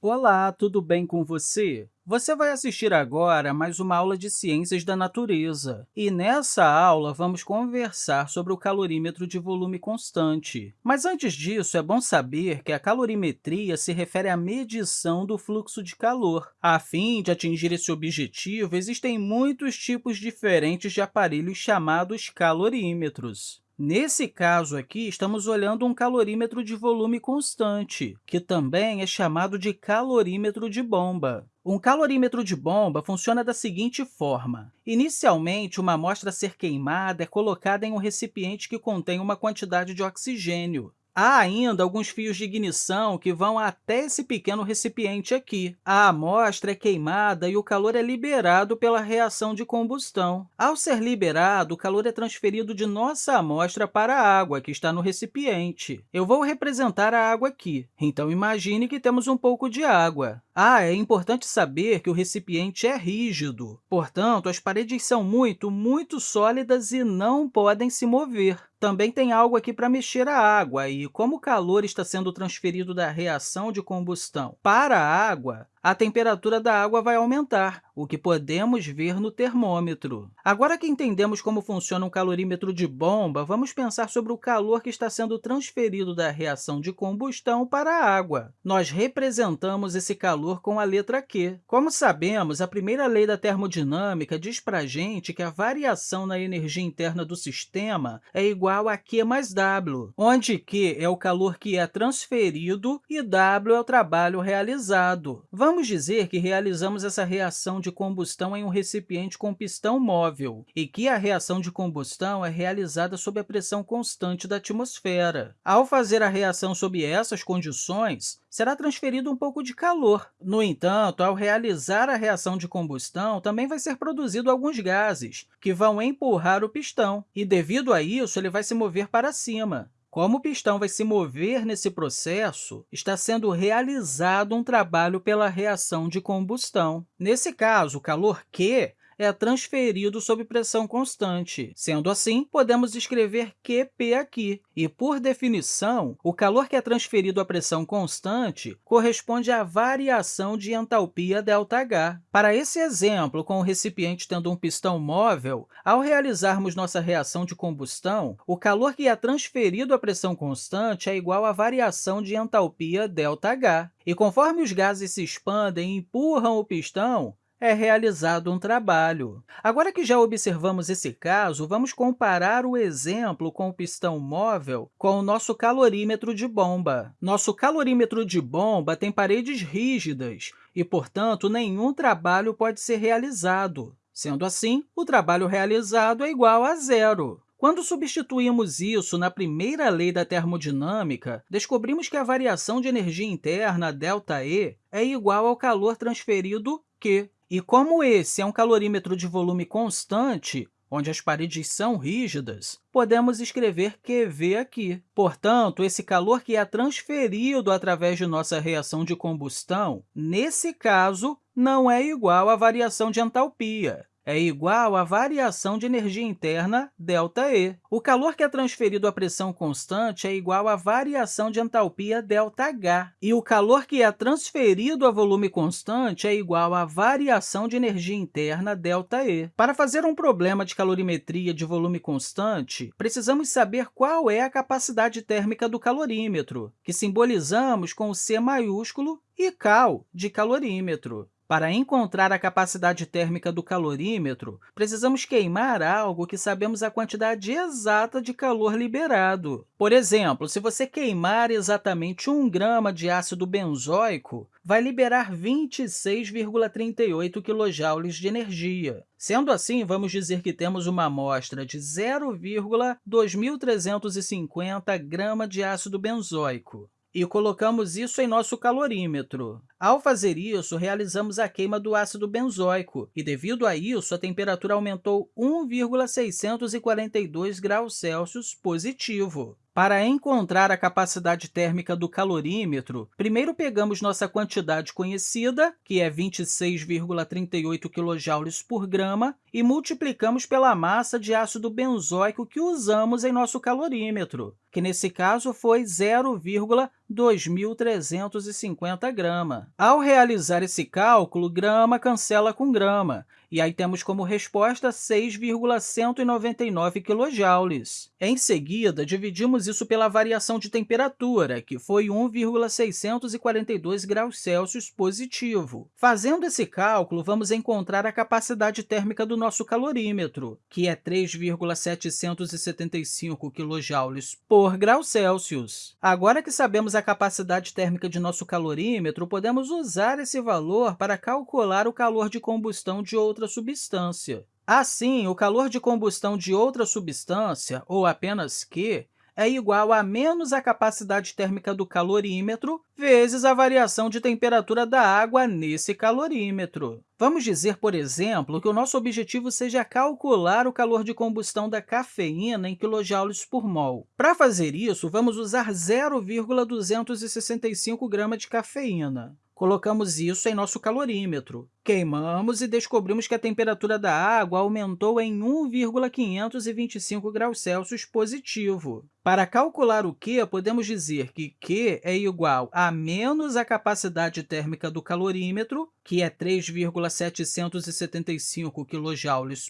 Olá, tudo bem com você? Você vai assistir agora a mais uma aula de Ciências da Natureza. E nessa aula, vamos conversar sobre o calorímetro de volume constante. Mas antes disso, é bom saber que a calorimetria se refere à medição do fluxo de calor. A fim de atingir esse objetivo, existem muitos tipos diferentes de aparelhos chamados calorímetros. Nesse caso aqui, estamos olhando um calorímetro de volume constante, que também é chamado de calorímetro de bomba. Um calorímetro de bomba funciona da seguinte forma. Inicialmente, uma amostra a ser queimada é colocada em um recipiente que contém uma quantidade de oxigênio. Há ainda alguns fios de ignição que vão até esse pequeno recipiente aqui. A amostra é queimada e o calor é liberado pela reação de combustão. Ao ser liberado, o calor é transferido de nossa amostra para a água, que está no recipiente. Eu vou representar a água aqui, então imagine que temos um pouco de água. Ah, é importante saber que o recipiente é rígido, portanto, as paredes são muito, muito sólidas e não podem se mover. Também tem algo aqui para mexer a água, e como o calor está sendo transferido da reação de combustão para a água, a temperatura da água vai aumentar, o que podemos ver no termômetro. Agora que entendemos como funciona um calorímetro de bomba, vamos pensar sobre o calor que está sendo transferido da reação de combustão para a água. Nós representamos esse calor com a letra Q. Como sabemos, a primeira lei da termodinâmica diz para a gente que a variação na energia interna do sistema é igual a Q mais W, onde Q é o calor que é transferido e W é o trabalho realizado. Vamos Vamos dizer que realizamos essa reação de combustão em um recipiente com pistão móvel e que a reação de combustão é realizada sob a pressão constante da atmosfera. Ao fazer a reação sob essas condições, será transferido um pouco de calor. No entanto, ao realizar a reação de combustão, também vai ser produzido alguns gases, que vão empurrar o pistão, e, devido a isso, ele vai se mover para cima. Como o pistão vai se mover nesse processo, está sendo realizado um trabalho pela reação de combustão. Nesse caso, o calor Q é transferido sob pressão constante. Sendo assim, podemos escrever QP aqui. E, por definição, o calor que é transferido à pressão constante corresponde à variação de entalpia ΔH. Para esse exemplo, com o recipiente tendo um pistão móvel, ao realizarmos nossa reação de combustão, o calor que é transferido à pressão constante é igual à variação de entalpia ΔH. E conforme os gases se expandem e empurram o pistão, é realizado um trabalho. Agora que já observamos esse caso, vamos comparar o exemplo com o pistão móvel com o nosso calorímetro de bomba. Nosso calorímetro de bomba tem paredes rígidas e, portanto, nenhum trabalho pode ser realizado. Sendo assim, o trabalho realizado é igual a zero. Quando substituímos isso na primeira lei da termodinâmica, descobrimos que a variação de energia interna, ΔE, é igual ao calor transferido Q. E como esse é um calorímetro de volume constante, onde as paredes são rígidas, podemos escrever QV aqui. Portanto, esse calor que é transferido através de nossa reação de combustão, nesse caso, não é igual à variação de entalpia é igual à variação de energia interna, ΔE. O calor que é transferido à pressão constante é igual à variação de entalpia, ΔH. E o calor que é transferido a volume constante é igual à variação de energia interna, ΔE. Para fazer um problema de calorimetria de volume constante, precisamos saber qual é a capacidade térmica do calorímetro, que simbolizamos com o C maiúsculo e cal, de calorímetro. Para encontrar a capacidade térmica do calorímetro, precisamos queimar algo que sabemos a quantidade exata de calor liberado. Por exemplo, se você queimar exatamente 1 grama de ácido benzoico, vai liberar 26,38 kJ de energia. Sendo assim, vamos dizer que temos uma amostra de 0,2350 grama de ácido benzoico e colocamos isso em nosso calorímetro. Ao fazer isso, realizamos a queima do ácido benzoico, e, devido a isso, a temperatura aumentou 1,642 graus Celsius positivo. Para encontrar a capacidade térmica do calorímetro, primeiro pegamos nossa quantidade conhecida, que é 26,38 kJ por grama, e multiplicamos pela massa de ácido benzoico que usamos em nosso calorímetro, que nesse caso foi 0,2350 grama. Ao realizar esse cálculo, grama cancela com grama, e aí temos como resposta 6,199 kJ. Em seguida, dividimos isso pela variação de temperatura, que foi 1,642 graus Celsius positivo. Fazendo esse cálculo, vamos encontrar a capacidade térmica do nosso calorímetro, que é 3,775 kJ por grau Celsius. Agora que sabemos a capacidade térmica de nosso calorímetro, podemos usar esse valor para calcular o calor de combustão de outra substância. Assim, o calor de combustão de outra substância, ou apenas Q, é igual a menos a capacidade térmica do calorímetro vezes a variação de temperatura da água nesse calorímetro. Vamos dizer, por exemplo, que o nosso objetivo seja calcular o calor de combustão da cafeína em kJ por mol. Para fazer isso, vamos usar 0,265 gramas de cafeína. Colocamos isso em nosso calorímetro. Queimamos e descobrimos que a temperatura da água aumentou em 1,525 graus Celsius positivo. Para calcular o Q, podemos dizer que Q é igual a menos a capacidade térmica do calorímetro, que é 3,775 kJ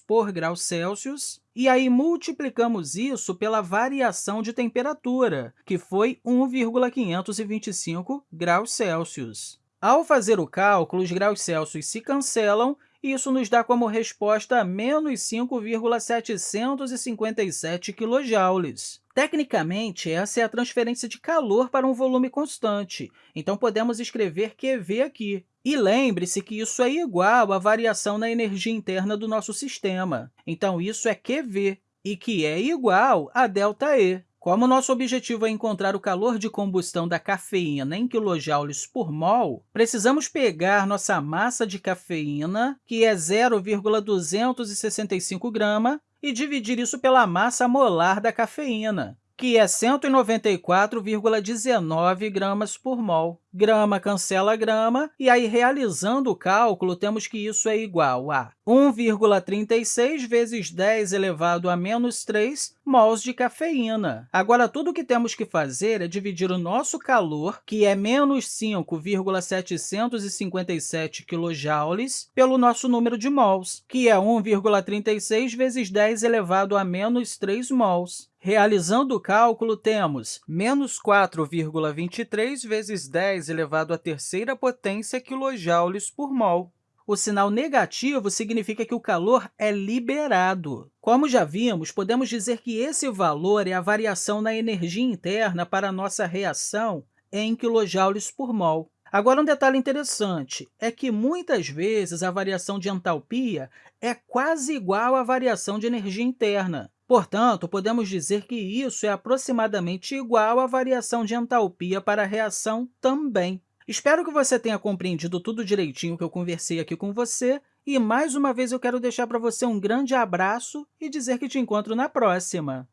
por grau Celsius, e aí multiplicamos isso pela variação de temperatura, que foi 1,525 graus Celsius. Ao fazer o cálculo, os graus Celsius se cancelam e isso nos dá como resposta menos 5,757 kJ. Tecnicamente, essa é a transferência de calor para um volume constante, então podemos escrever QV aqui. E lembre-se que isso é igual à variação na energia interna do nosso sistema. Então, isso é QV, e que é igual a ΔE. Como nosso objetivo é encontrar o calor de combustão da cafeína em quilojoules por mol, precisamos pegar nossa massa de cafeína, que é 0,265 grama, e dividir isso pela massa molar da cafeína, que é 194,19 gramas por mol. Grama cancela grama, e aí, realizando o cálculo, temos que isso é igual a 1,36 vezes 10 elevado a menos 3 mols de cafeína. Agora, tudo o que temos que fazer é dividir o nosso calor, que é menos 5,757 kJ, pelo nosso número de mols, que é 1,36 vezes 10 elevado a menos 3 mols. Realizando o cálculo, temos menos 4,23 vezes 10 elevado à terceira potência quilojoules por mol. O sinal negativo significa que o calor é liberado. Como já vimos, podemos dizer que esse valor é a variação na energia interna para a nossa reação em quilojoules por mol. Agora, um detalhe interessante é que, muitas vezes, a variação de entalpia é quase igual à variação de energia interna. Portanto, podemos dizer que isso é aproximadamente igual à variação de entalpia para a reação também. Espero que você tenha compreendido tudo direitinho que eu conversei aqui com você, e mais uma vez eu quero deixar para você um grande abraço e dizer que te encontro na próxima!